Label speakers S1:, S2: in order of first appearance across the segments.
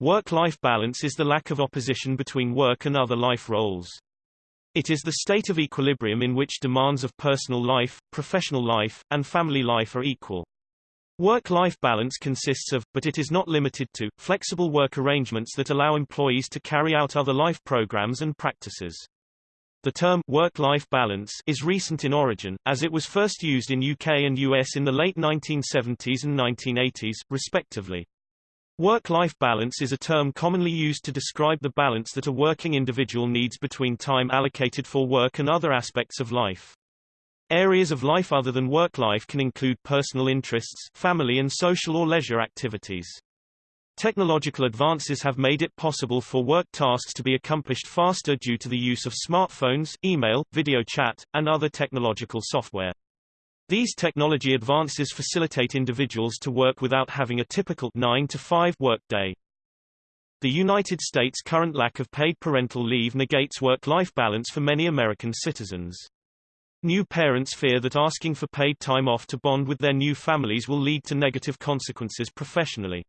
S1: Work-life balance is the lack of opposition between work and other life roles. It is the state of equilibrium in which demands of personal life, professional life, and family life are equal. Work-life balance consists of, but it is not limited to, flexible work arrangements that allow employees to carry out other life programs and practices. The term work-life balance is recent in origin, as it was first used in UK and US in the late 1970s and 1980s, respectively. Work-life balance is a term commonly used to describe the balance that a working individual needs between time allocated for work and other aspects of life. Areas of life other than work life can include personal interests, family and social or leisure activities. Technological advances have made it possible for work tasks to be accomplished faster due to the use of smartphones, email, video chat, and other technological software. These technology advances facilitate individuals to work without having a typical 9 to 5 work day. The United States' current lack of paid parental leave negates work-life balance for many American citizens. New parents fear that asking for paid time off to bond with their new families will lead to negative consequences professionally.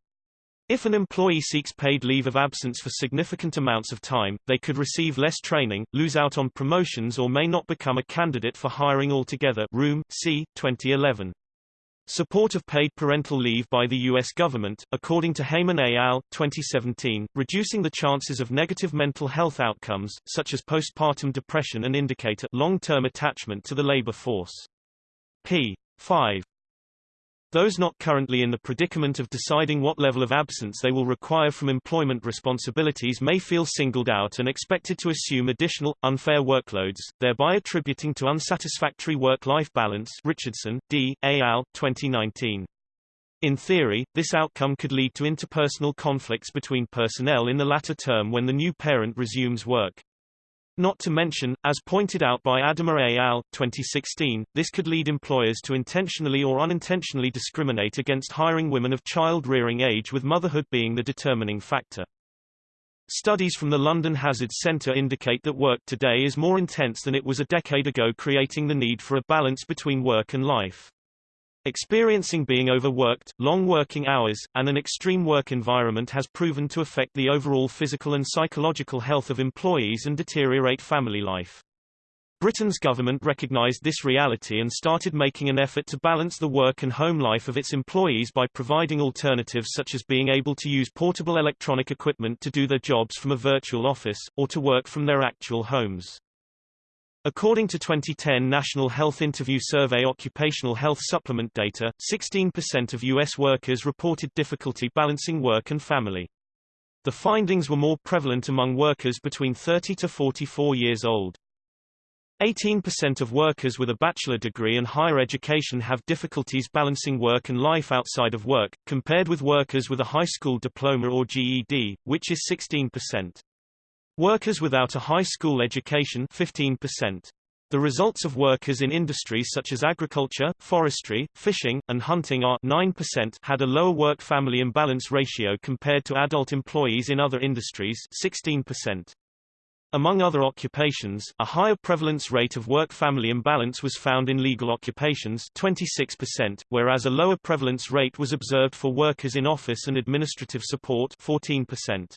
S1: If an employee seeks paid leave of absence for significant amounts of time, they could receive less training, lose out on promotions or may not become a candidate for hiring altogether Room, C. 2011. Support of paid parental leave by the U.S. government, according to Heymann et al. 2017, reducing the chances of negative mental health outcomes, such as postpartum depression and indicator long-term attachment to the labor force. p. 5. Those not currently in the predicament of deciding what level of absence they will require from employment responsibilities may feel singled out and expected to assume additional, unfair workloads, thereby attributing to unsatisfactory work-life balance Richardson, D. A. al. 2019. In theory, this outcome could lead to interpersonal conflicts between personnel in the latter term when the new parent resumes work. Not to mention, as pointed out by Adama et al. 2016, this could lead employers to intentionally or unintentionally discriminate against hiring women of child-rearing age with motherhood being the determining factor. Studies from the London Hazards Centre indicate that work today is more intense than it was a decade ago creating the need for a balance between work and life. Experiencing being overworked, long working hours, and an extreme work environment has proven to affect the overall physical and psychological health of employees and deteriorate family life. Britain's government recognised this reality and started making an effort to balance the work and home life of its employees by providing alternatives such as being able to use portable electronic equipment to do their jobs from a virtual office, or to work from their actual homes. According to 2010 National Health Interview Survey occupational health supplement data, 16% of U.S. workers reported difficulty balancing work and family. The findings were more prevalent among workers between 30 to 44 years old. 18% of workers with a bachelor degree and higher education have difficulties balancing work and life outside of work, compared with workers with a high school diploma or GED, which is 16%. Workers without a high school education 15%. The results of workers in industries such as agriculture, forestry, fishing, and hunting are 9% had a lower work-family imbalance ratio compared to adult employees in other industries 16%. Among other occupations, a higher prevalence rate of work-family imbalance was found in legal occupations 26%, whereas a lower prevalence rate was observed for workers in office and administrative support 14%.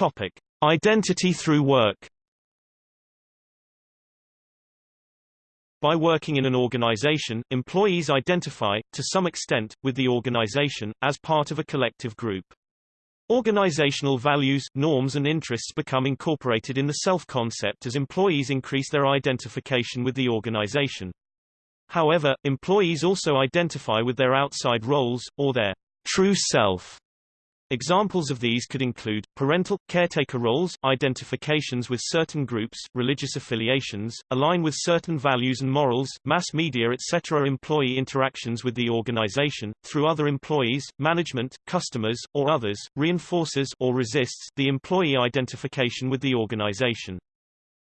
S1: Topic: Identity through work. By working in an organization, employees identify, to some extent, with the organization, as part of a collective group. Organizational values, norms and interests become incorporated in the self-concept as employees increase their identification with the organization. However, employees also identify with their outside roles, or their true self, Examples of these could include, parental, caretaker roles, identifications with certain groups, religious affiliations, align with certain values and morals, mass media etc. Employee interactions with the organization, through other employees, management, customers, or others, reinforces or resists the employee identification with the organization.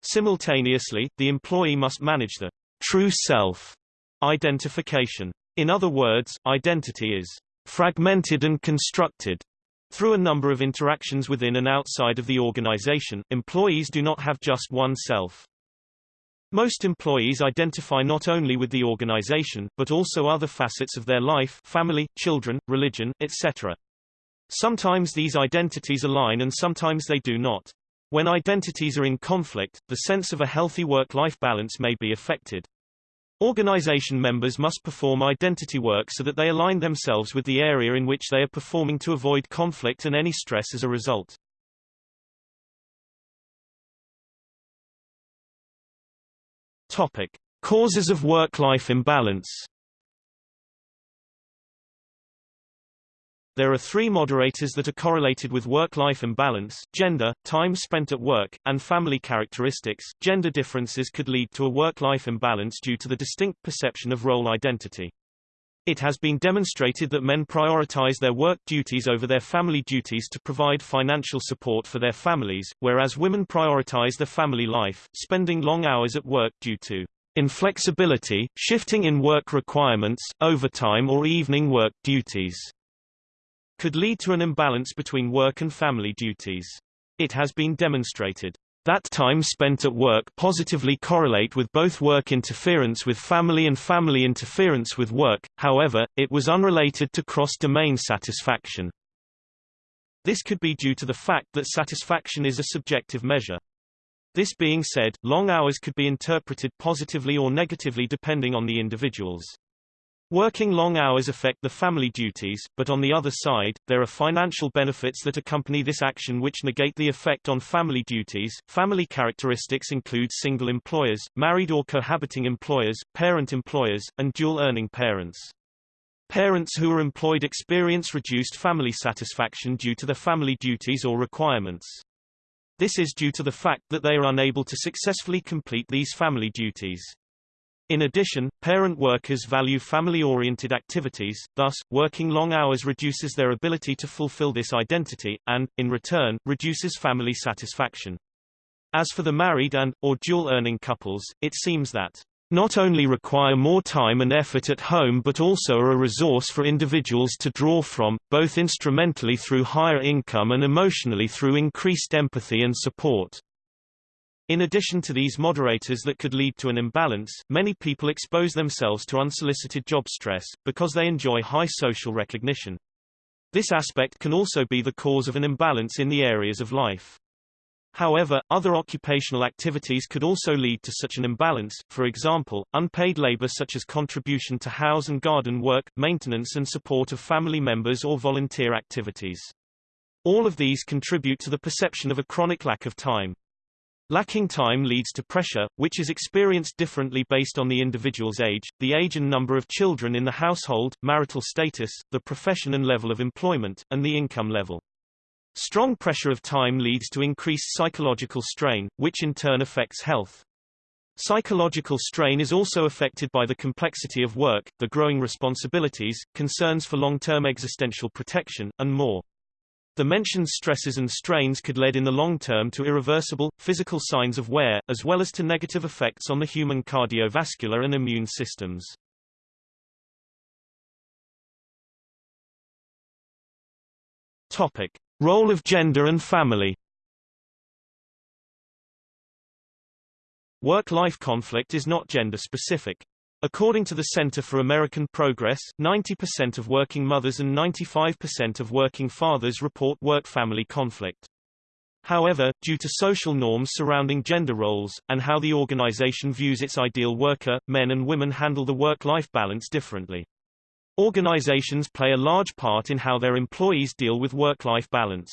S1: Simultaneously, the employee must manage the true self identification. In other words, identity is fragmented and constructed through a number of interactions within and outside of the organization, employees do not have just one self. Most employees identify not only with the organization, but also other facets of their life family, children, religion, etc. Sometimes these identities align and sometimes they do not. When identities are in conflict, the sense of a healthy work-life balance may be affected. Organization members must perform identity work so that they align themselves with the area in which they are performing to avoid conflict and any stress as a result. Topic: Causes of work-life imbalance. There are three moderators that are correlated with work-life imbalance, gender, time spent at work, and family characteristics. Gender differences could lead to a work-life imbalance due to the distinct perception of role identity. It has been demonstrated that men prioritize their work duties over their family duties to provide financial support for their families, whereas women prioritize their family life, spending long hours at work due to inflexibility, shifting in work requirements, overtime or evening work duties could lead to an imbalance between work and family duties. It has been demonstrated that time spent at work positively correlate with both work interference with family and family interference with work, however, it was unrelated to cross-domain satisfaction. This could be due to the fact that satisfaction is a subjective measure. This being said, long hours could be interpreted positively or negatively depending on the individuals. Working long hours affect the family duties, but on the other side, there are financial benefits that accompany this action which negate the effect on family duties. Family characteristics include single employers, married or cohabiting employers, parent employers, and dual earning parents. Parents who are employed experience reduced family satisfaction due to their family duties or requirements. This is due to the fact that they are unable to successfully complete these family duties. In addition, parent workers value family-oriented activities, thus, working long hours reduces their ability to fulfill this identity, and, in return, reduces family satisfaction. As for the married and, or dual-earning couples, it seems that not only require more time and effort at home but also are a resource for individuals to draw from, both instrumentally through higher income and emotionally through increased empathy and support. In addition to these moderators that could lead to an imbalance, many people expose themselves to unsolicited job stress, because they enjoy high social recognition. This aspect can also be the cause of an imbalance in the areas of life. However, other occupational activities could also lead to such an imbalance, for example, unpaid labor such as contribution to house and garden work, maintenance and support of family members or volunteer activities. All of these contribute to the perception of a chronic lack of time. Lacking time leads to pressure, which is experienced differently based on the individual's age, the age and number of children in the household, marital status, the profession and level of employment, and the income level. Strong pressure of time leads to increased psychological strain, which in turn affects health. Psychological strain is also affected by the complexity of work, the growing responsibilities, concerns for long-term existential protection, and more. The mentioned stresses and strains could lead in the long term to irreversible, physical signs of wear, as well as to negative effects on the human cardiovascular and immune systems. Topic. Role of gender and family Work-life conflict is not gender-specific. According to the Center for American Progress, 90% of working mothers and 95% of working fathers report work-family conflict. However, due to social norms surrounding gender roles, and how the organization views its ideal worker, men and women handle the work-life balance differently. Organizations play a large part in how their employees deal with work-life balance.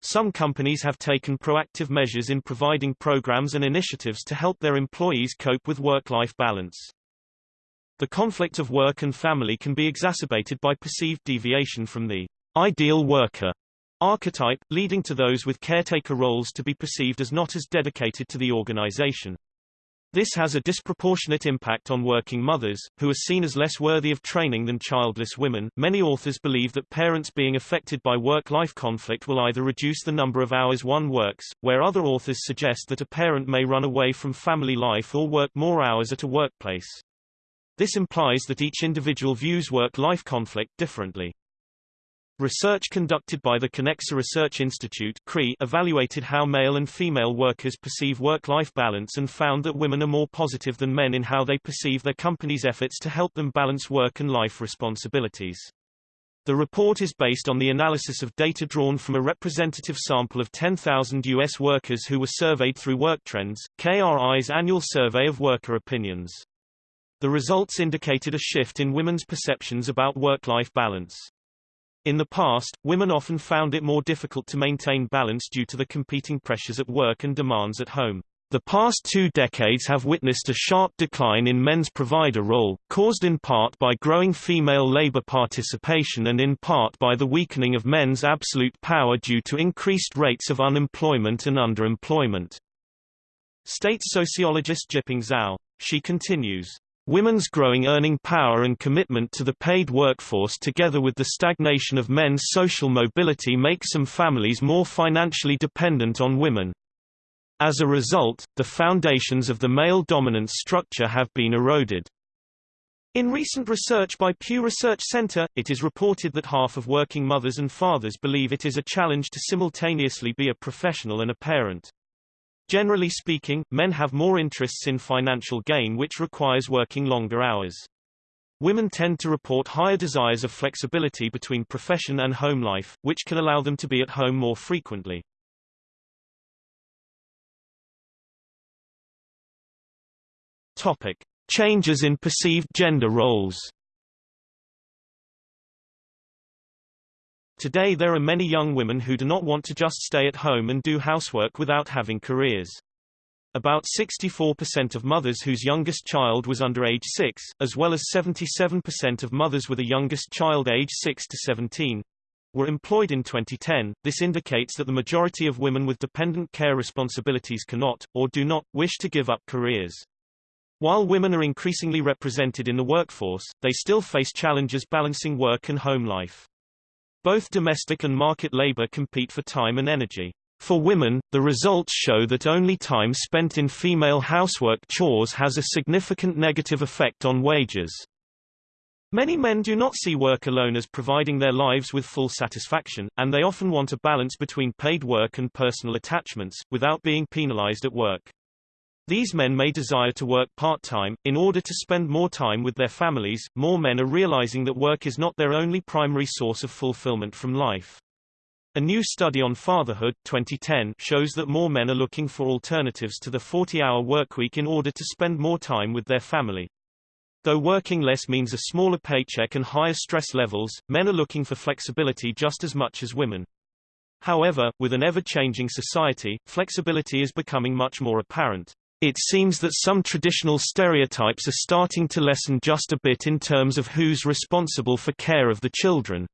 S1: Some companies have taken proactive measures in providing programs and initiatives to help their employees cope with work-life balance. The conflict of work and family can be exacerbated by perceived deviation from the ideal worker archetype, leading to those with caretaker roles to be perceived as not as dedicated to the organization. This has a disproportionate impact on working mothers, who are seen as less worthy of training than childless women. Many authors believe that parents being affected by work-life conflict will either reduce the number of hours one works, where other authors suggest that a parent may run away from family life or work more hours at a workplace. This implies that each individual views work-life conflict differently. Research conducted by the Kenexa Research Institute evaluated how male and female workers perceive work-life balance and found that women are more positive than men in how they perceive their company's efforts to help them balance work and life responsibilities. The report is based on the analysis of data drawn from a representative sample of 10,000 U.S. workers who were surveyed through WorkTrends, KRI's annual survey of worker opinions. The results indicated a shift in women's perceptions about work-life balance. In the past, women often found it more difficult to maintain balance due to the competing pressures at work and demands at home. The past two decades have witnessed a sharp decline in men's provider role, caused in part by growing female labor participation and in part by the weakening of men's absolute power due to increased rates of unemployment and underemployment. States sociologist Jiping Zhao. She continues. Women's growing earning power and commitment to the paid workforce together with the stagnation of men's social mobility make some families more financially dependent on women. As a result, the foundations of the male dominance structure have been eroded. In recent research by Pew Research Center, it is reported that half of working mothers and fathers believe it is a challenge to simultaneously be a professional and a parent. Generally speaking, men have more interests in financial gain which requires working longer hours. Women tend to report higher desires of flexibility between profession and home life, which can allow them to be at home more frequently. Topic: Changes in perceived gender roles. Today there are many young women who do not want to just stay at home and do housework without having careers. About 64% of mothers whose youngest child was under age 6, as well as 77% of mothers with a youngest child age 6 to 17, were employed in 2010. This indicates that the majority of women with dependent care responsibilities cannot, or do not, wish to give up careers. While women are increasingly represented in the workforce, they still face challenges balancing work and home life. Both domestic and market labor compete for time and energy. For women, the results show that only time spent in female housework chores has a significant negative effect on wages. Many men do not see work alone as providing their lives with full satisfaction, and they often want a balance between paid work and personal attachments, without being penalized at work. These men may desire to work part-time, in order to spend more time with their families. More men are realizing that work is not their only primary source of fulfillment from life. A new study on fatherhood 2010 shows that more men are looking for alternatives to the 40-hour workweek in order to spend more time with their family. Though working less means a smaller paycheck and higher stress levels, men are looking for flexibility just as much as women. However, with an ever-changing society, flexibility is becoming much more apparent. It seems that some traditional stereotypes are starting to lessen just a bit in terms of who's responsible for care of the children,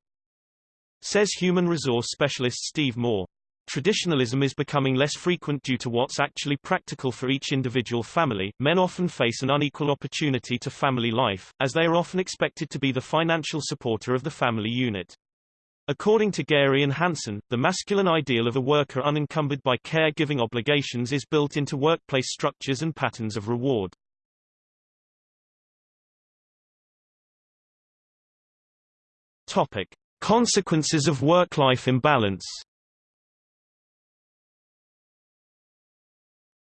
S1: says human resource specialist Steve Moore. Traditionalism is becoming less frequent due to what's actually practical for each individual family. Men often face an unequal opportunity to family life, as they are often expected to be the financial supporter of the family unit. According to Gary and Hansen, the masculine ideal of a worker unencumbered by caregiving obligations is built into workplace structures and patterns of reward. Topic: Consequences of work-life imbalance.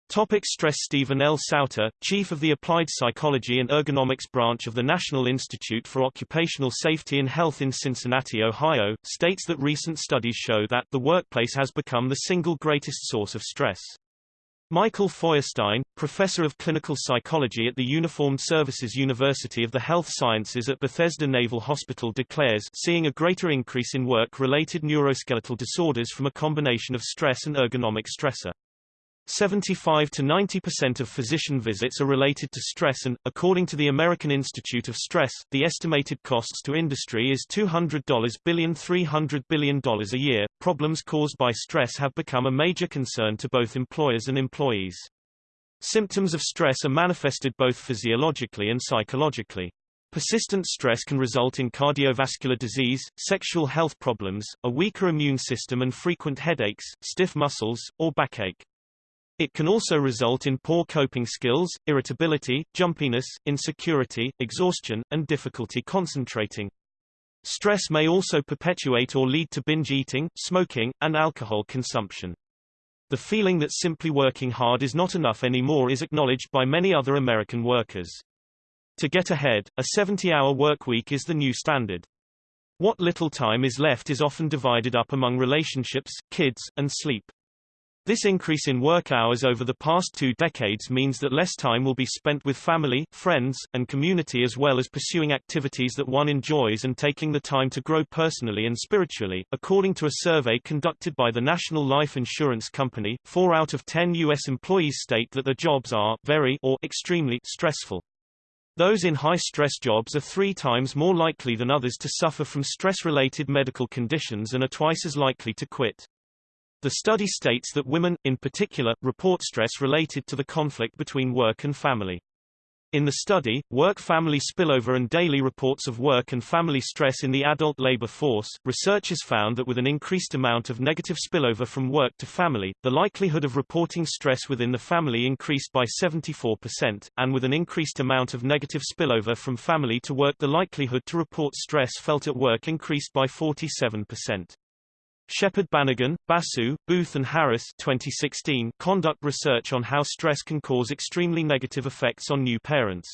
S1: Topic stress Stephen L. Sauter, chief of the Applied Psychology and Ergonomics branch of the National Institute for Occupational Safety and Health in Cincinnati, Ohio, states that recent studies show that the workplace has become the single greatest source of stress. Michael Feuerstein, professor of clinical psychology at the Uniformed Services University of the Health Sciences at Bethesda Naval Hospital declares seeing a greater increase in work-related neuroskeletal disorders from a combination of stress and ergonomic stressor. 75 to 90% of physician visits are related to stress and, according to the American Institute of Stress, the estimated costs to industry is $200 billion $300 billion a year. Problems caused by stress have become a major concern to both employers and employees. Symptoms of stress are manifested both physiologically and psychologically. Persistent stress can result in cardiovascular disease, sexual health problems, a weaker immune system and frequent headaches, stiff muscles, or backache. It can also result in poor coping skills, irritability, jumpiness, insecurity, exhaustion, and difficulty concentrating. Stress may also perpetuate or lead to binge eating, smoking, and alcohol consumption. The feeling that simply working hard is not enough anymore is acknowledged by many other American workers. To get ahead, a 70-hour workweek is the new standard. What little time is left is often divided up among relationships, kids, and sleep. This increase in work hours over the past two decades means that less time will be spent with family, friends, and community as well as pursuing activities that one enjoys and taking the time to grow personally and spiritually. According to a survey conducted by the National Life Insurance Company, 4 out of 10 U.S. employees state that their jobs are very or extremely stressful. Those in high-stress jobs are three times more likely than others to suffer from stress-related medical conditions and are twice as likely to quit. The study states that women, in particular, report stress related to the conflict between work and family. In the study, Work-Family Spillover and Daily Reports of Work and Family Stress in the Adult Labor Force, researchers found that with an increased amount of negative spillover from work to family, the likelihood of reporting stress within the family increased by 74%, and with an increased amount of negative spillover from family to work the likelihood to report stress felt at work increased by 47%. Shepherd-Banigan, Basu, Booth and Harris 2016 conduct research on how stress can cause extremely negative effects on new parents.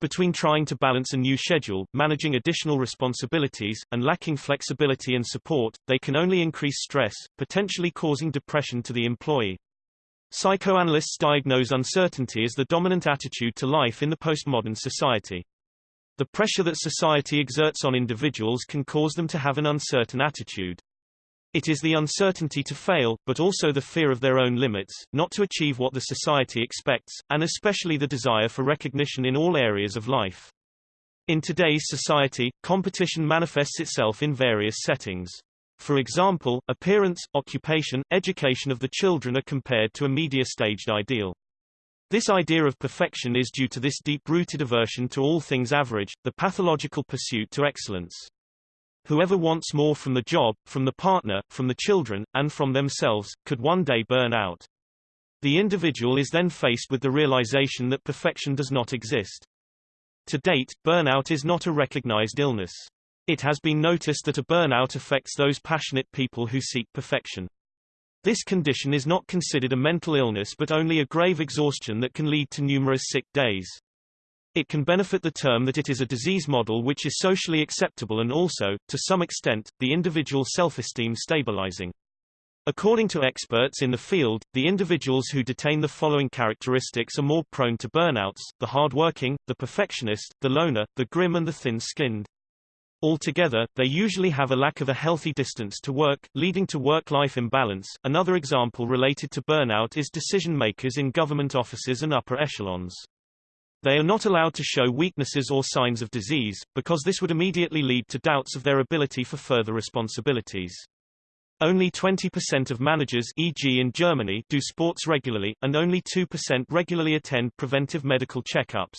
S1: Between trying to balance a new schedule, managing additional responsibilities, and lacking flexibility and support, they can only increase stress, potentially causing depression to the employee. Psychoanalysts diagnose uncertainty as the dominant attitude to life in the postmodern society. The pressure that society exerts on individuals can cause them to have an uncertain attitude. It is the uncertainty to fail, but also the fear of their own limits, not to achieve what the society expects, and especially the desire for recognition in all areas of life. In today's society, competition manifests itself in various settings. For example, appearance, occupation, education of the children are compared to a media-staged ideal. This idea of perfection is due to this deep-rooted aversion to all things average, the pathological pursuit to excellence. Whoever wants more from the job, from the partner, from the children, and from themselves, could one day burn out. The individual is then faced with the realization that perfection does not exist. To date, burnout is not a recognized illness. It has been noticed that a burnout affects those passionate people who seek perfection. This condition is not considered a mental illness but only a grave exhaustion that can lead to numerous sick days. It can benefit the term that it is a disease model which is socially acceptable and also, to some extent, the individual self-esteem stabilizing. According to experts in the field, the individuals who detain the following characteristics are more prone to burnouts, the hardworking, the perfectionist, the loner, the grim and the thin-skinned. Altogether, they usually have a lack of a healthy distance to work, leading to work-life imbalance. Another example related to burnout is decision makers in government offices and upper echelons. They are not allowed to show weaknesses or signs of disease, because this would immediately lead to doubts of their ability for further responsibilities. Only 20% of managers e.g. in Germany do sports regularly, and only 2% regularly attend preventive medical checkups.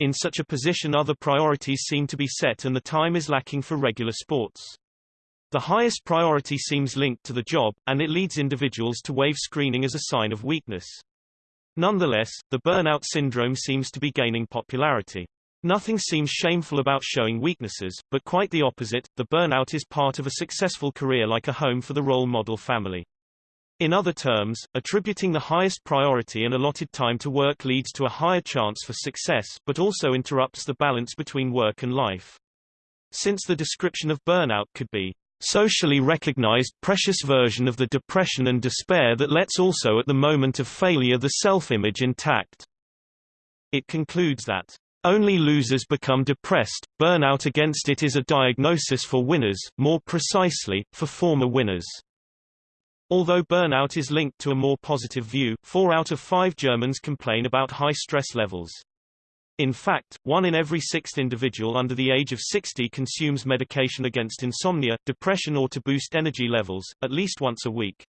S1: In such a position other priorities seem to be set and the time is lacking for regular sports. The highest priority seems linked to the job, and it leads individuals to waive screening as a sign of weakness. Nonetheless, the burnout syndrome seems to be gaining popularity. Nothing seems shameful about showing weaknesses, but quite the opposite, the burnout is part of a successful career like a home for the role model family. In other terms, attributing the highest priority and allotted time to work leads to a higher chance for success, but also interrupts the balance between work and life. Since the description of burnout could be socially recognized precious version of the depression and despair that lets also at the moment of failure the self-image intact. It concludes that only losers become depressed, burnout against it is a diagnosis for winners, more precisely, for former winners. Although burnout is linked to a more positive view, four out of five Germans complain about high stress levels. In fact, one in every sixth individual under the age of 60 consumes medication against insomnia, depression or to boost energy levels, at least once a week.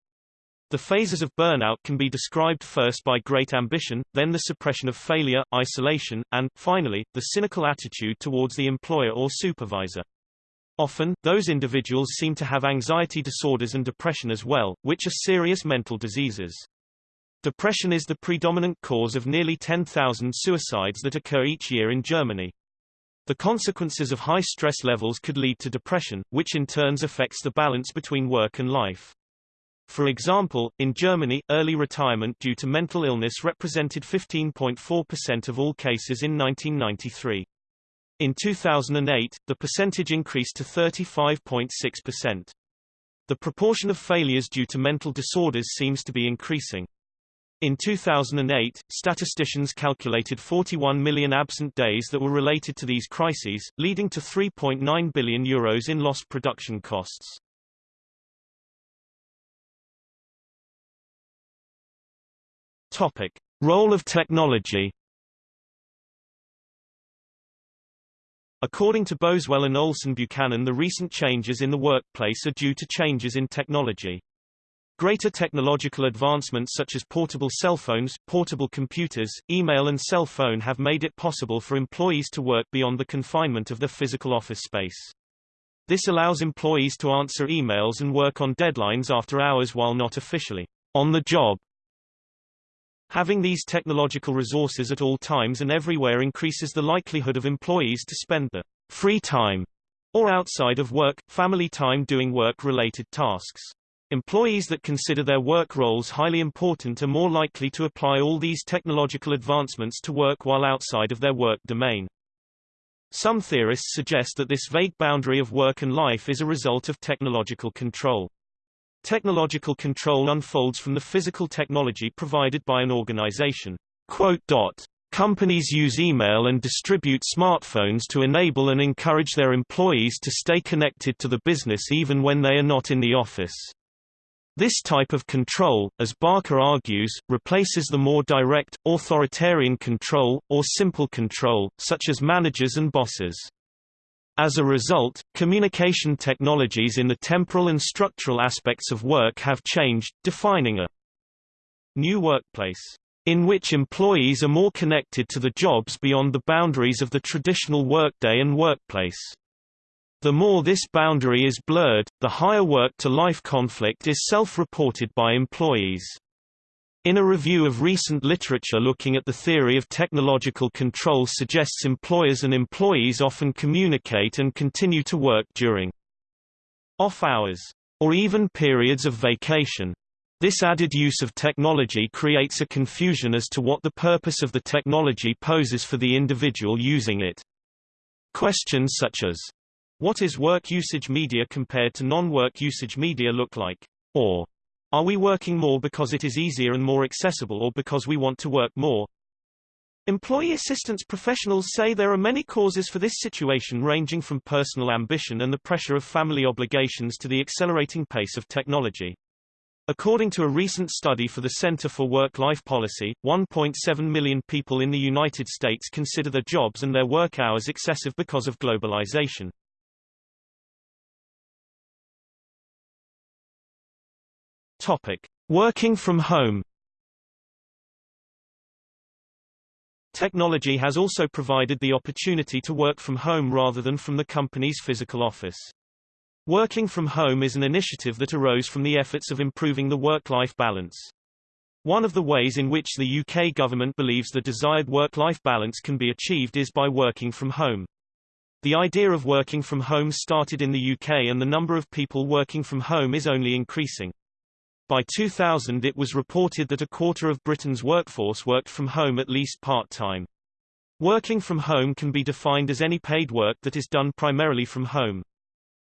S1: The phases of burnout can be described first by great ambition, then the suppression of failure, isolation, and, finally, the cynical attitude towards the employer or supervisor. Often, those individuals seem to have anxiety disorders and depression as well, which are serious mental diseases. Depression is the predominant cause of nearly 10,000 suicides that occur each year in Germany. The consequences of high stress levels could lead to depression, which in turns affects the balance between work and life. For example, in Germany, early retirement due to mental illness represented 15.4% of all cases in 1993. In 2008, the percentage increased to 35.6%. The proportion of failures due to mental disorders seems to be increasing. In 2008, statisticians calculated 41 million absent days that were related to these crises, leading to 3.9 billion euros in lost production costs. Topic: Role of technology. According to Boswell and Olson Buchanan the recent changes in the workplace are due to changes in technology. Greater technological advancements such as portable cell phones, portable computers, email and cell phone have made it possible for employees to work beyond the confinement of their physical office space. This allows employees to answer emails and work on deadlines after hours while not officially on the job. Having these technological resources at all times and everywhere increases the likelihood of employees to spend the free time or outside of work, family time doing work-related tasks. Employees that consider their work roles highly important are more likely to apply all these technological advancements to work while outside of their work domain. Some theorists suggest that this vague boundary of work and life is a result of technological control. Technological control unfolds from the physical technology provided by an organization. Companies use email and distribute smartphones to enable and encourage their employees to stay connected to the business even when they are not in the office. This type of control, as Barker argues, replaces the more direct, authoritarian control, or simple control, such as managers and bosses. As a result, communication technologies in the temporal and structural aspects of work have changed, defining a new workplace in which employees are more connected to the jobs beyond the boundaries of the traditional workday and workplace. The more this boundary is blurred, the higher work-to-life conflict is self-reported by employees. In a review of recent literature looking at the theory of technological control suggests employers and employees often communicate and continue to work during off hours, or even periods of vacation. This added use of technology creates a confusion as to what the purpose of the technology poses for the individual using it. Questions such as, what is work usage media compared to non-work usage media look like? Or, are we working more because it is easier and more accessible or because we want to work more? Employee assistance professionals say there are many causes for this situation ranging from personal ambition and the pressure of family obligations to the accelerating pace of technology. According to a recent study for the Center for Work-Life Policy, 1.7 million people in the United States consider their jobs and their work hours excessive because of globalization. Topic: Working from home. Technology has also provided the opportunity to work from home rather than from the company's physical office. Working from home is an initiative that arose from the efforts of improving the work-life balance. One of the ways in which the UK government believes the desired work-life balance can be achieved is by working from home. The idea of working from home started in the UK and the number of people working from home is only increasing. By 2000 it was reported that a quarter of Britain's workforce worked from home at least part-time. Working from home can be defined as any paid work that is done primarily from home.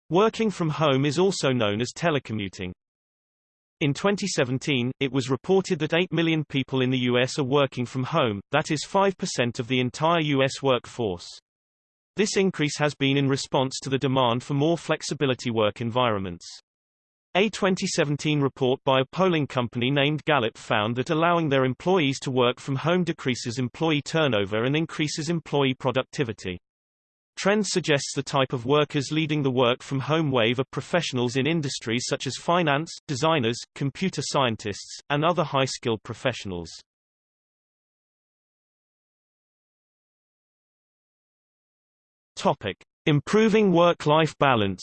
S1: Working from home is also known as telecommuting. In 2017, it was reported that 8 million people in the U.S. are working from home, that is 5% of the entire U.S. workforce. This increase has been in response to the demand for more flexibility work environments. A 2017 report by a polling company named Gallup found that allowing their employees to work from home decreases employee turnover and increases employee productivity. Trend suggests the type of workers leading the work from home wave are professionals in industries such as finance, designers, computer scientists, and other high-skilled professionals. Topic: Improving work-life balance.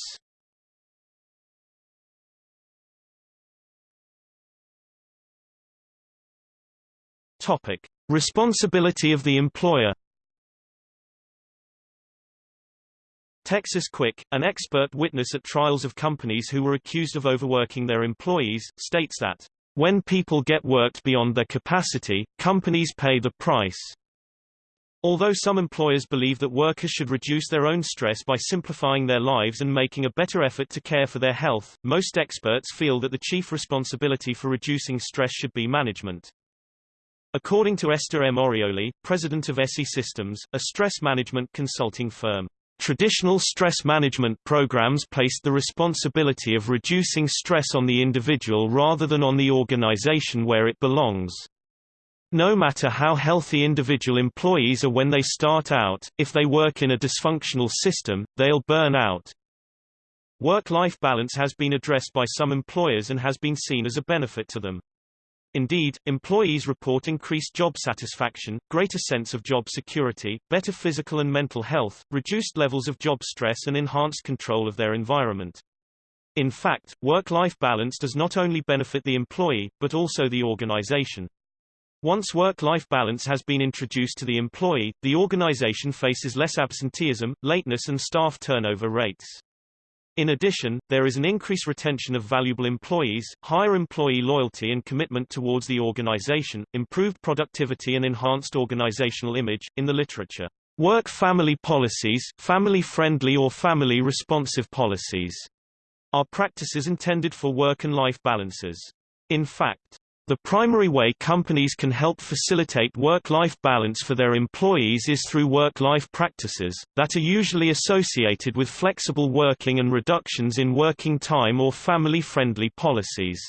S1: Topic: Responsibility of the employer. Texas Quick, an expert witness at trials of companies who were accused of overworking their employees, states that, "...when people get worked beyond their capacity, companies pay the price." Although some employers believe that workers should reduce their own stress by simplifying their lives and making a better effort to care for their health, most experts feel that the chief responsibility for reducing stress should be management. According to Esther M. Orioli, president of Essi Systems, a stress management consulting firm, traditional stress management programs placed the responsibility of reducing stress on the individual rather than on the organization where it belongs. No matter how healthy individual employees are when they start out, if they work in a dysfunctional system, they'll burn out. Work-life balance has been addressed by some employers and has been seen as a benefit to them. Indeed, employees report increased job satisfaction, greater sense of job security, better physical and mental health, reduced levels of job stress and enhanced control of their environment. In fact, work-life balance does not only benefit the employee, but also the organization. Once work-life balance has been introduced to the employee, the organization faces less absenteeism, lateness and staff turnover rates. In addition, there is an increased retention of valuable employees, higher employee loyalty and commitment towards the organization, improved productivity and enhanced organizational image. In the literature, work-family policies, family-friendly or family-responsive policies, are practices intended for work and life balances. In fact, the primary way companies can help facilitate work-life balance for their employees is through work-life practices, that are usually associated with flexible working and reductions in working time or family-friendly policies.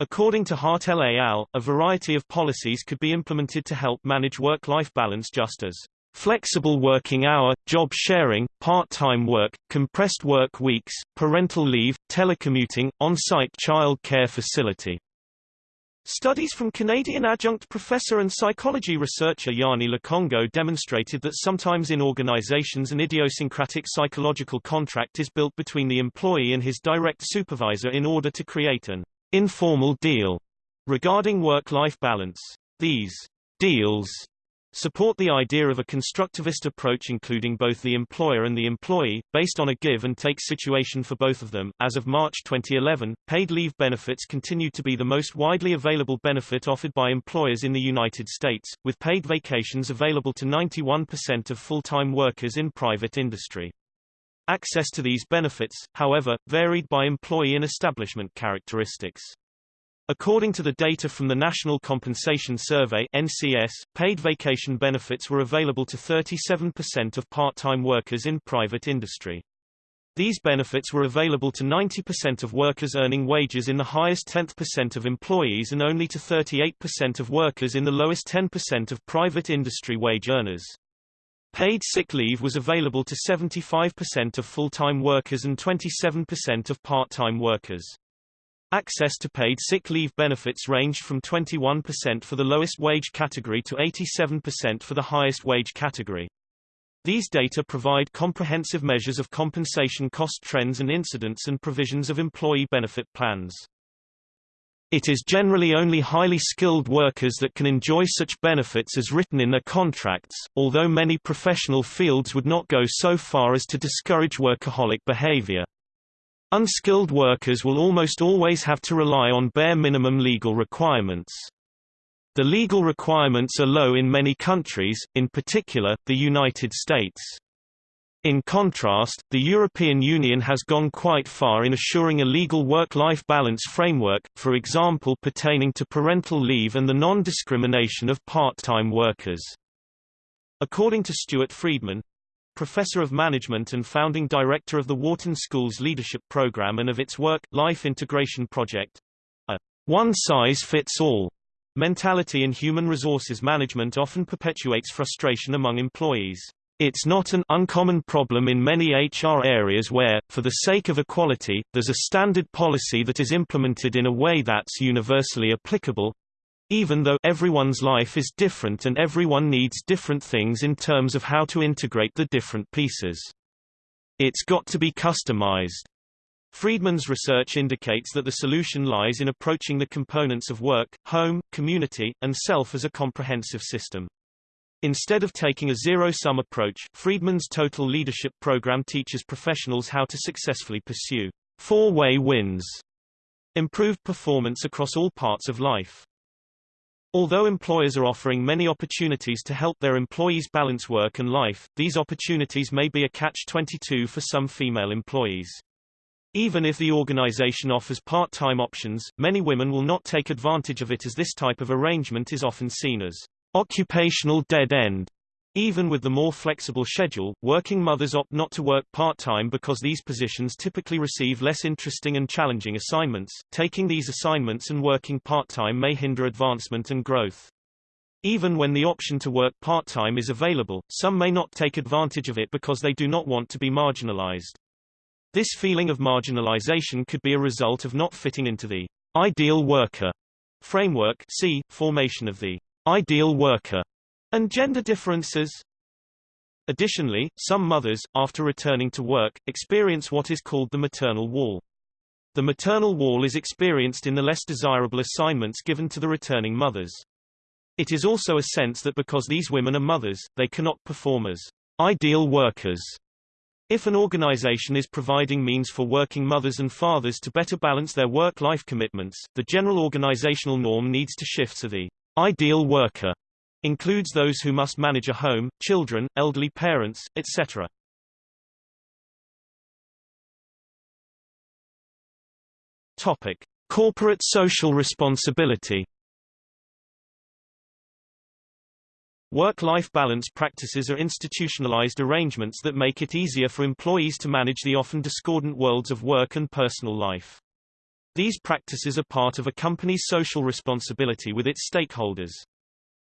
S1: According to Hartel et al., a variety of policies could be implemented to help manage work-life balance just as flexible working hour, job sharing, part-time work, compressed work weeks, parental leave, telecommuting, on-site child care facility. Studies from Canadian adjunct professor and psychology researcher Yanni Lokongo demonstrated that sometimes in organizations an idiosyncratic psychological contract is built between the employee and his direct supervisor in order to create an informal deal regarding work-life balance. These deals support the idea of a constructivist approach including both the employer and the employee, based on a give-and-take situation for both of them. As of March 2011, paid leave benefits continued to be the most widely available benefit offered by employers in the United States, with paid vacations available to 91% of full-time workers in private industry. Access to these benefits, however, varied by employee and establishment characteristics. According to the data from the National Compensation Survey NCS, paid vacation benefits were available to 37% of part-time workers in private industry. These benefits were available to 90% of workers earning wages in the highest 10th percent of employees and only to 38% of workers in the lowest 10% of private industry wage earners. Paid sick leave was available to 75% of full-time workers and 27% of part-time workers. Access to paid sick leave benefits ranged from 21% for the lowest wage category to 87% for the highest wage category. These data provide comprehensive measures of compensation cost trends and incidents and provisions of employee benefit plans. It is generally only highly skilled workers that can enjoy such benefits as written in their contracts, although many professional fields would not go so far as to discourage workaholic behavior. Unskilled workers will almost always have to rely on bare minimum legal requirements. The legal requirements are low in many countries, in particular, the United States. In contrast, the European Union has gone quite far in assuring a legal work-life balance framework, for example pertaining to parental leave and the non-discrimination of part-time workers. According to Stewart Friedman, professor of management and founding director of the Wharton School's leadership program and of its work-life integration project. A one-size-fits-all mentality in human resources management often perpetuates frustration among employees. It's not an uncommon problem in many HR areas where, for the sake of equality, there's a standard policy that is implemented in a way that's universally applicable, even though everyone's life is different and everyone needs different things in terms of how to integrate the different pieces. It's got to be customized. Friedman's research indicates that the solution lies in approaching the components of work, home, community, and self as a comprehensive system. Instead of taking a zero-sum approach, Friedman's Total Leadership Program teaches professionals how to successfully pursue four-way wins, improved performance across all parts of life. Although employers are offering many opportunities to help their employees balance work and life, these opportunities may be a catch-22 for some female employees. Even if the organization offers part-time options, many women will not take advantage of it as this type of arrangement is often seen as occupational dead end. Even with the more flexible schedule, working mothers opt not to work part-time because these positions typically receive less interesting and challenging assignments. Taking these assignments and working part-time may hinder advancement and growth. Even when the option to work part-time is available, some may not take advantage of it because they do not want to be marginalized. This feeling of marginalization could be a result of not fitting into the ideal worker framework see, formation of the ideal worker and gender differences. Additionally, some mothers, after returning to work, experience what is called the maternal wall. The maternal wall is experienced in the less desirable assignments given to the returning mothers. It is also a sense that because these women are mothers, they cannot perform as ideal workers. If an organization is providing means for working mothers and fathers to better balance their work-life commitments, the general organizational norm needs to shift to the ideal worker Includes those who must manage a home, children, elderly parents, etc. Topic: Corporate social responsibility. Work-life balance practices are institutionalized arrangements that make it easier for employees to manage the often discordant worlds of work and personal life. These practices are part of a company's social responsibility with its stakeholders.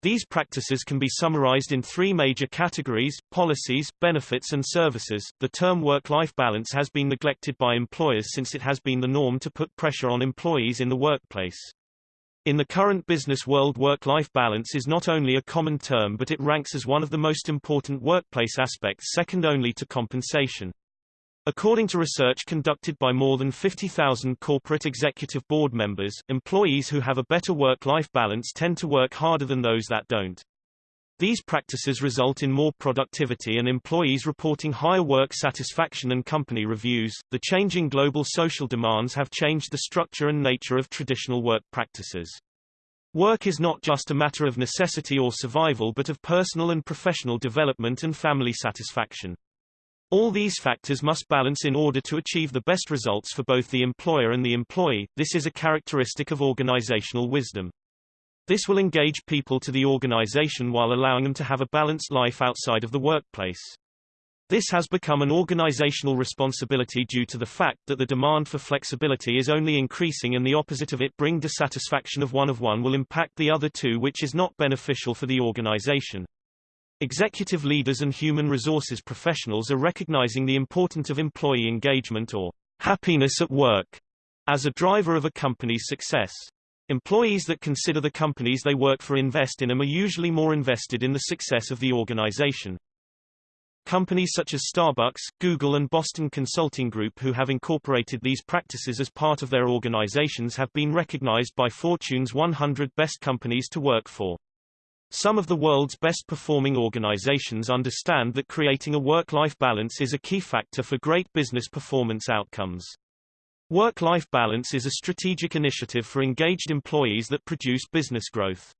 S1: These practices can be summarized in three major categories, policies, benefits and services. The term work-life balance has been neglected by employers since it has been the norm to put pressure on employees in the workplace. In the current business world work-life balance is not only a common term but it ranks as one of the most important workplace aspects second only to compensation. According to research conducted by more than 50,000 corporate executive board members, employees who have a better work-life balance tend to work harder than those that don't. These practices result in more productivity and employees reporting higher work satisfaction and company reviews. The changing global social demands have changed the structure and nature of traditional work practices. Work is not just a matter of necessity or survival but of personal and professional development and family satisfaction. All these factors must balance in order to achieve the best results for both the employer and the employee. This is a characteristic of organizational wisdom. This will engage people to the organization while allowing them to have a balanced life outside of the workplace. This has become an organizational responsibility due to the fact that the demand for flexibility is only increasing and the opposite of it bring dissatisfaction of one of one will impact the other two which is not beneficial for the organization. Executive leaders and human resources professionals are recognizing the importance of employee engagement or happiness at work as a driver of a company's success. Employees that consider the companies they work for invest in them are usually more invested in the success of the organization. Companies such as Starbucks, Google and Boston Consulting Group who have incorporated these practices as part of their organizations have been recognized by Fortune's 100 Best Companies to Work For. Some of the world's best performing organizations understand that creating a work-life balance is a key factor for great business performance outcomes. Work-life balance is a strategic initiative for engaged employees that produce business growth.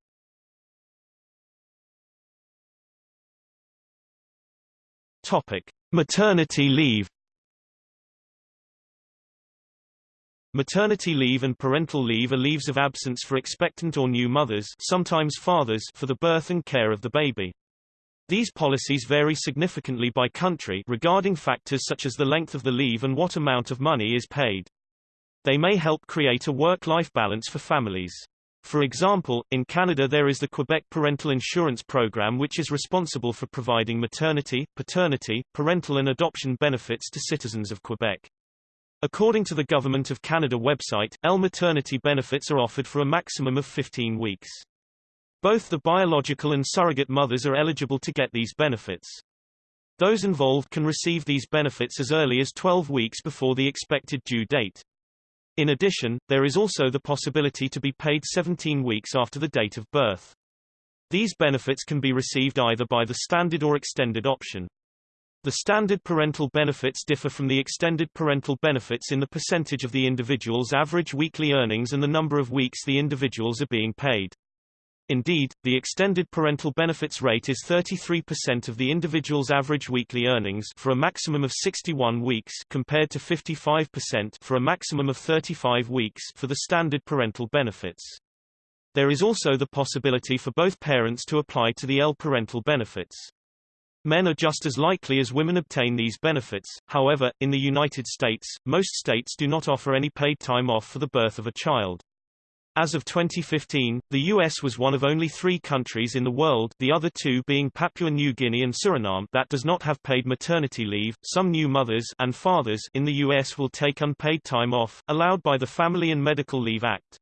S1: Topic: Maternity leave Maternity leave and parental leave are leaves of absence for expectant or new mothers sometimes fathers for the birth and care of the baby. These policies vary significantly by country regarding factors such as the length of the leave and what amount of money is paid. They may help create a work-life balance for families. For example, in Canada there is the Quebec Parental Insurance Program which is responsible for providing maternity, paternity, parental and adoption benefits to citizens of Quebec. According to the Government of Canada website, L maternity benefits are offered for a maximum of 15 weeks. Both the biological and surrogate mothers are eligible to get these benefits. Those involved can receive these benefits as early as 12 weeks before the expected due date. In addition, there is also the possibility to be paid 17 weeks after the date of birth. These benefits can be received either by the standard or extended option. The standard parental benefits differ from the extended parental benefits in the percentage of the individual's average weekly earnings and the number of weeks the individuals are being paid. Indeed, the extended parental benefits rate is 33% of the individual's average weekly earnings for a maximum of 61 weeks compared to 55% for a maximum of 35 weeks for the standard parental benefits. There is also the possibility for both parents to apply to the L parental benefits. Men are just as likely as women obtain these benefits, however, in the United States, most states do not offer any paid time off for the birth of a child. As of 2015, the U.S. was one of only three countries in the world the other two being Papua New Guinea and Suriname that does not have paid maternity leave. Some new mothers and fathers in the U.S. will take unpaid time off, allowed by the Family and Medical Leave Act.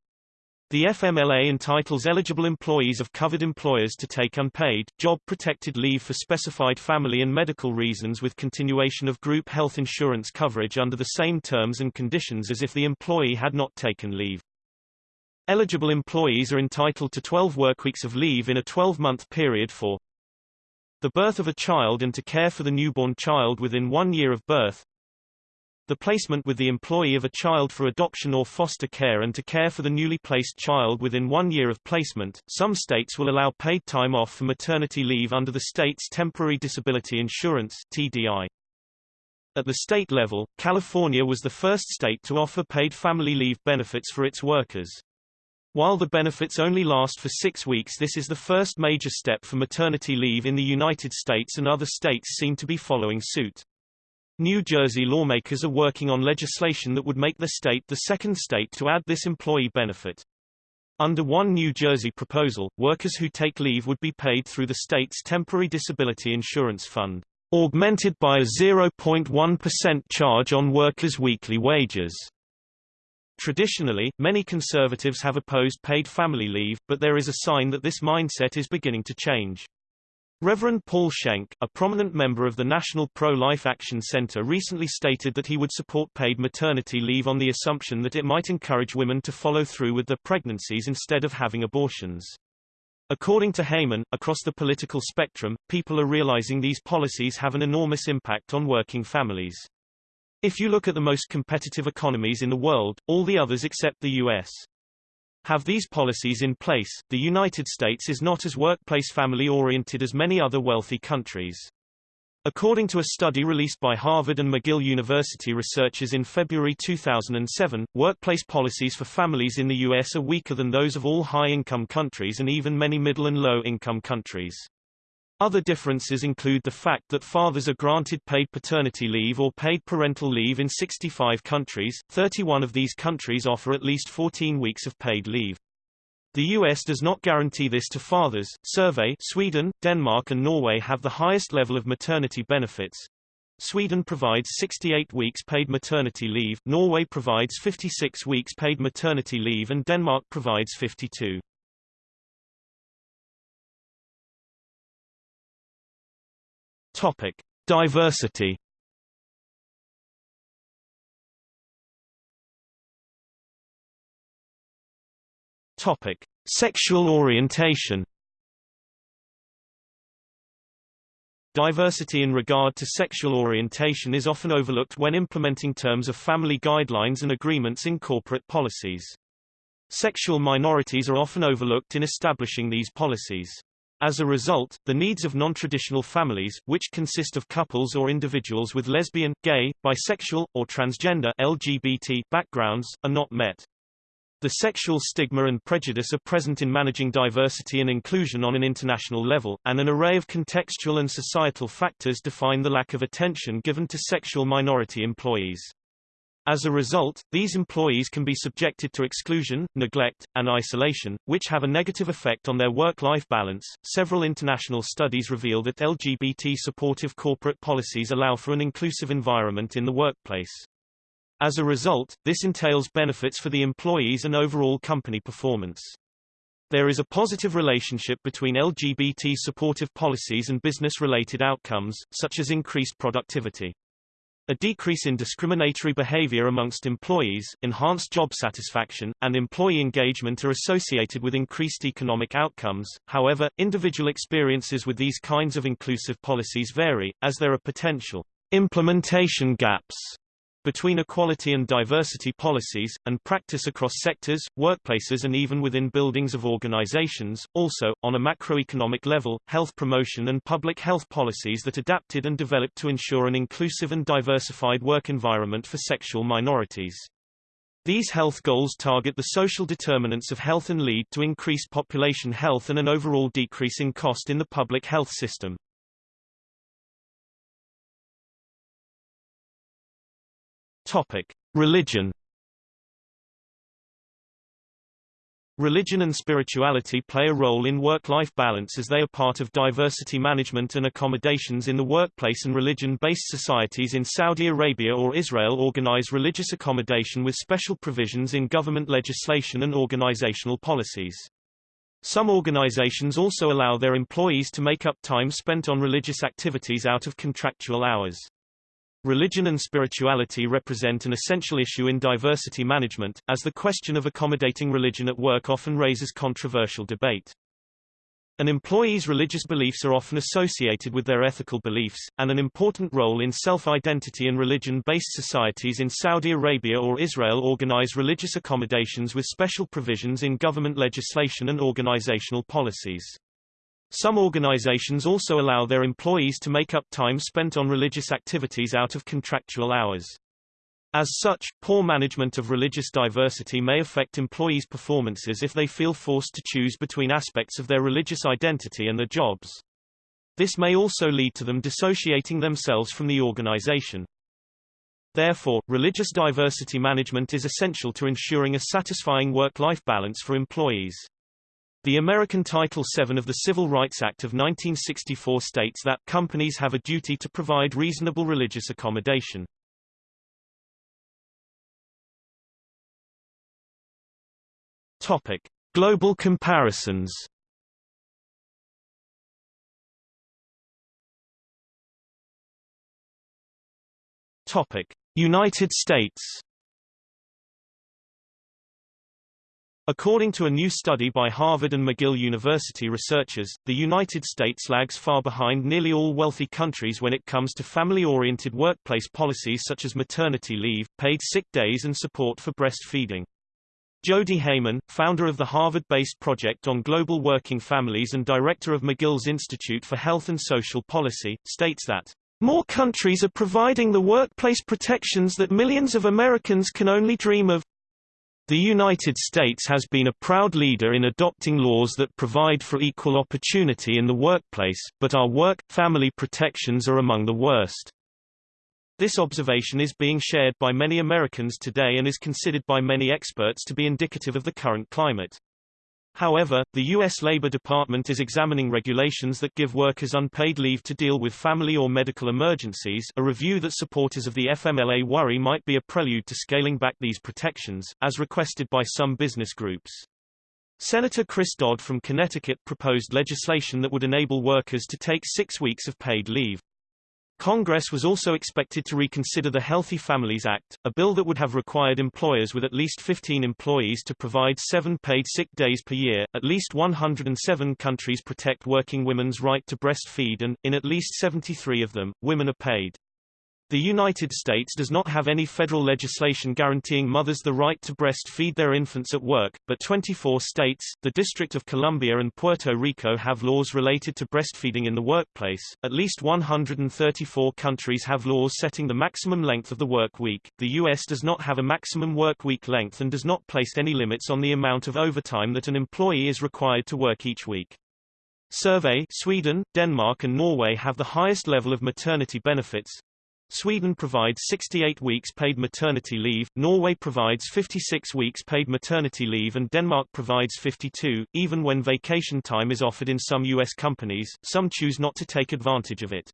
S1: The FMLA entitles eligible employees of covered employers to take unpaid, job-protected leave for specified family and medical reasons with continuation of group health insurance coverage under the same terms and conditions as if the employee had not taken leave. Eligible employees are entitled to 12 workweeks of leave in a 12-month period for the birth of a child and to care for the newborn child within one year of birth, the placement with the employee of a child for adoption or foster care and to care for the newly placed child within one year of placement. Some states will allow paid time off for maternity leave under the state's Temporary Disability Insurance TDI. At the state level, California was the first state to offer paid family leave benefits for its workers. While the benefits only last for six weeks this is the first major step for maternity leave in the United States and other states seem to be following suit. New Jersey lawmakers are working on legislation that would make the state the second state to add this employee benefit. Under one New Jersey proposal, workers who take leave would be paid through the state's temporary disability insurance fund, augmented by a 0.1% charge on workers' weekly wages. Traditionally, many conservatives have opposed paid family leave, but there is a sign that this mindset is beginning to change. Reverend Paul Schenck, a prominent member of the National Pro-Life Action Center recently stated that he would support paid maternity leave on the assumption that it might encourage women to follow through with their pregnancies instead of having abortions. According to Heymann, across the political spectrum, people are realizing these policies have an enormous impact on working families. If you look at the most competitive economies in the world, all the others except the U.S have these policies in place, the United States is not as workplace family-oriented as many other wealthy countries. According to a study released by Harvard and McGill University researchers in February 2007, workplace policies for families in the U.S. are weaker than those of all high-income countries and even many middle and low-income countries. Other differences include the fact that fathers are granted paid paternity leave or paid parental leave in 65 countries, 31 of these countries offer at least 14 weeks of paid leave. The US does not guarantee this to fathers. Survey Sweden, Denmark and Norway have the highest level of maternity benefits. Sweden provides 68 weeks paid maternity leave, Norway provides 56 weeks paid maternity leave and Denmark provides 52. Topic: Diversity. Topic: Sexual orientation. Diversity in regard to sexual orientation is often overlooked when implementing terms of family guidelines and agreements in corporate policies. Sexual minorities are often overlooked in establishing these policies. As a result, the needs of non-traditional families, which consist of couples or individuals with lesbian, gay, bisexual, or transgender LGBT backgrounds, are not met. The sexual stigma and prejudice are present in managing diversity and inclusion on an international level, and an array of contextual and societal factors define the lack of attention given to sexual minority employees. As a result, these employees can be subjected to exclusion, neglect, and isolation, which have a negative effect on their work-life balance. Several international studies reveal that LGBT supportive corporate policies allow for an inclusive environment in the workplace. As a result, this entails benefits for the employees and overall company performance. There is a positive relationship between LGBT supportive policies and business-related outcomes, such as increased productivity. A decrease in discriminatory behavior amongst employees, enhanced job satisfaction, and employee engagement are associated with increased economic outcomes. However, individual experiences with these kinds of inclusive policies vary, as there are potential implementation gaps between equality and diversity policies, and practice across sectors, workplaces and even within buildings of organizations. Also, on a macroeconomic level, health promotion and public health policies that adapted and developed to ensure an inclusive and diversified work environment for sexual minorities. These health goals target the social determinants of health and lead to increased population health and an overall decrease in cost in the public health system. Topic: Religion. Religion and spirituality play a role in work-life balance as they are part of diversity management and accommodations in the workplace and religion-based societies in Saudi Arabia or Israel organize religious accommodation with special provisions in government legislation and organizational policies. Some organizations also allow their employees to make up time spent on religious activities out of contractual hours. Religion and spirituality represent an essential issue in diversity management, as the question of accommodating religion at work often raises controversial debate. An employee's religious beliefs are often associated with their ethical beliefs, and an important role in self-identity and religion-based societies in Saudi Arabia or Israel organize religious accommodations with special provisions in government legislation and organizational policies. Some organizations also allow their employees to make up time spent on religious activities out of contractual hours. As such, poor management of religious diversity may affect employees' performances if they feel forced to choose between aspects of their religious identity and their jobs. This may also lead to them dissociating themselves from the organization. Therefore, religious diversity management is essential to ensuring a satisfying work-life balance for employees. The American Title VII of the Civil Rights Act of 1964 states that companies have a duty to provide reasonable religious accommodation. Topic: Global comparisons. Topic: United States. According to a new study by Harvard and McGill University researchers, the United States lags far behind nearly all wealthy countries when it comes to family-oriented workplace policies such as maternity leave, paid sick days and support for breastfeeding. Jody Heymann, founder of the Harvard-based Project on Global Working Families and director of McGill's Institute for Health and Social Policy, states that more countries are providing the workplace protections that millions of Americans can only dream of. The United States has been a proud leader in adopting laws that provide for equal opportunity in the workplace, but our work-family protections are among the worst. This observation is being shared by many Americans today and is considered by many experts to be indicative of the current climate. However, the U.S. Labor Department is examining regulations that give workers unpaid leave to deal with family or medical emergencies a review that supporters of the FMLA worry might be a prelude to scaling back these protections, as requested by some business groups. Senator Chris Dodd from Connecticut proposed legislation that would enable workers to take six weeks of paid leave. Congress was also expected to reconsider the Healthy Families Act, a bill that would have required employers with at least 15 employees to provide seven paid sick days per year. At least 107 countries protect working women's right to breastfeed and, in at least 73 of them, women are paid. The United States does not have any federal legislation guaranteeing mothers the right to breastfeed their infants at work, but 24 states, the District of Columbia and Puerto Rico have laws related to breastfeeding in the workplace. At least 134 countries have laws setting the maximum length of the work week. The US does not have a maximum work week length and does not place any limits on the amount of overtime that an employee is required to work each week. Survey Sweden, Denmark and Norway have the highest level of maternity benefits, Sweden provides 68 weeks paid maternity leave, Norway provides 56 weeks paid maternity leave and Denmark provides 52, even when vacation time is offered in some U.S. companies, some choose not to take advantage of it.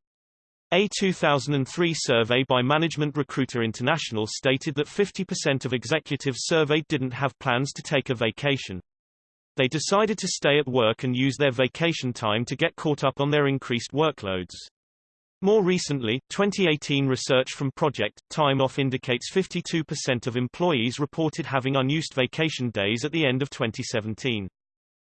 S1: A 2003 survey by Management Recruiter International stated that 50% of executives surveyed didn't have plans to take a vacation. They decided to stay at work and use their vacation time to get caught up on their increased workloads. More recently, 2018 research from Project Time Off indicates 52% of employees reported having unused vacation days at the end of 2017.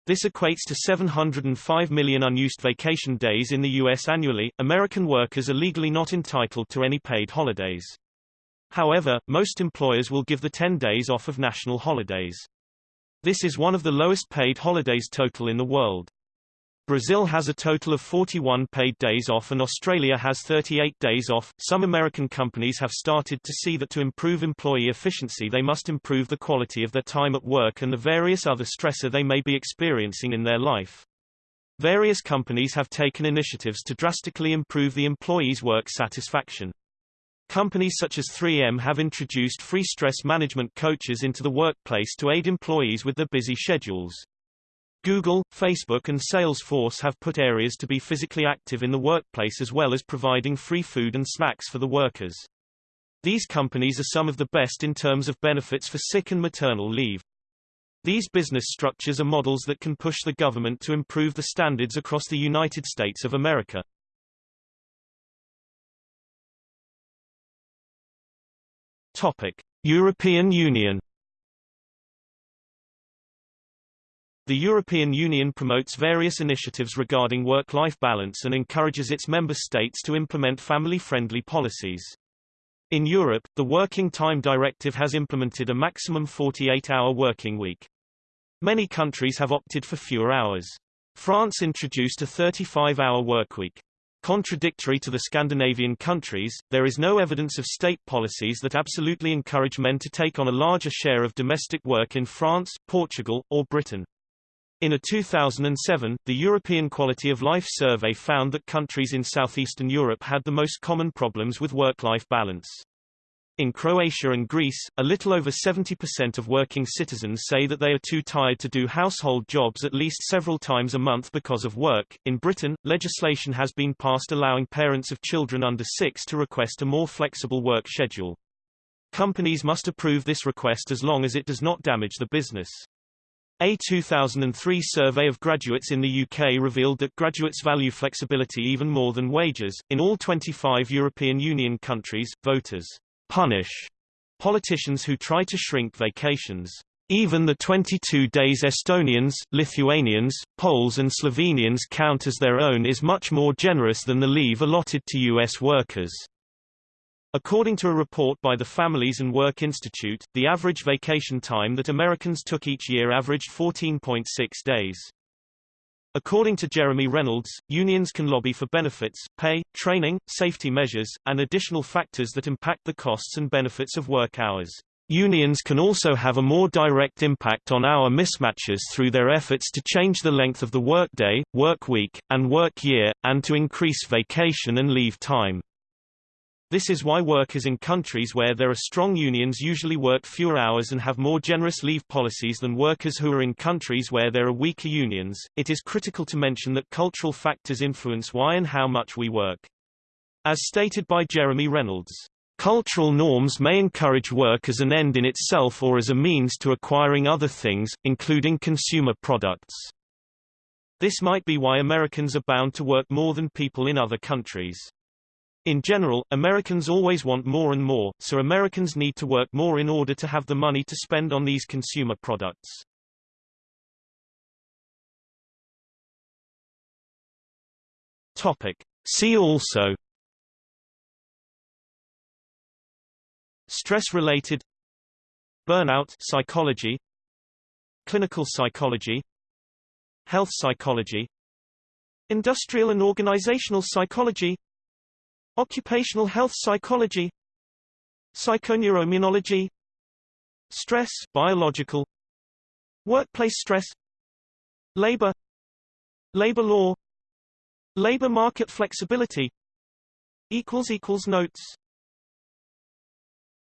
S1: This equates to 705 million unused vacation days in the U.S. annually. American workers are legally not entitled to any paid holidays. However, most employers will give the 10 days off of national holidays. This is one of the lowest paid holidays total in the world. Brazil has a total of 41 paid days off and Australia has 38 days off. Some American companies have started to see that to improve employee efficiency they must improve the quality of their time at work and the various other stressor they may be experiencing in their life. Various companies have taken initiatives to drastically improve the employees' work satisfaction. Companies such as 3M have introduced free stress management coaches into the workplace to aid employees with their busy schedules. Google, Facebook and Salesforce have put areas to be physically active in the workplace as well as providing free food and snacks for the workers. These companies are some of the best in terms of benefits for sick and maternal leave. These business structures are models that can push the government to improve the standards across the United States of America. Topic: European Union The European Union promotes various initiatives regarding work-life balance and encourages its member states to implement family-friendly policies. In Europe, the Working Time Directive has implemented a maximum 48-hour working week. Many countries have opted for fewer hours. France introduced a 35-hour workweek. Contradictory to the Scandinavian countries, there is no evidence of state policies that absolutely encourage men to take on a larger share of domestic work in France, Portugal, or Britain. In a 2007, the European Quality of Life survey found that countries in southeastern Europe had the most common problems with work-life balance. In Croatia and Greece, a little over 70% of working citizens say that they are too tired to do household jobs at least several times a month because of work. In Britain, legislation has been passed allowing parents of children under 6 to request a more flexible work schedule. Companies must approve this request as long as it does not damage the business. A 2003 survey of graduates in the UK revealed that graduates value flexibility even more than wages. In all 25 European Union countries, voters punish politicians who try to shrink vacations. Even the 22 days Estonians, Lithuanians, Poles and Slovenians count as their own is much more generous than the leave allotted to U.S. workers. According to a report by the Families and Work Institute, the average vacation time that Americans took each year averaged 14.6 days. According to Jeremy Reynolds, unions can lobby for benefits, pay, training, safety measures, and additional factors that impact the costs and benefits of work hours. Unions can also have a more direct impact on hour mismatches through their efforts to change the length of the workday, work week, and work year, and to increase vacation and leave time. This is why workers in countries where there are strong unions usually work fewer hours and have more generous leave policies than workers who are in countries where there are weaker unions. It is critical to mention that cultural factors influence why and how much we work. As stated by Jeremy Reynolds, Cultural norms may encourage work as an end in itself or as a means to acquiring other things, including consumer products. This might be why Americans are bound to work more than people in other countries. In general, Americans always want more and more, so Americans need to work more in order to have the money to spend on these consumer products. Topic. See also Stress-related Burnout psychology Clinical psychology Health psychology Industrial and organizational psychology Occupational health psychology Psychoneuroimmunology Stress biological Workplace stress Labor Labor law Labor market flexibility Notes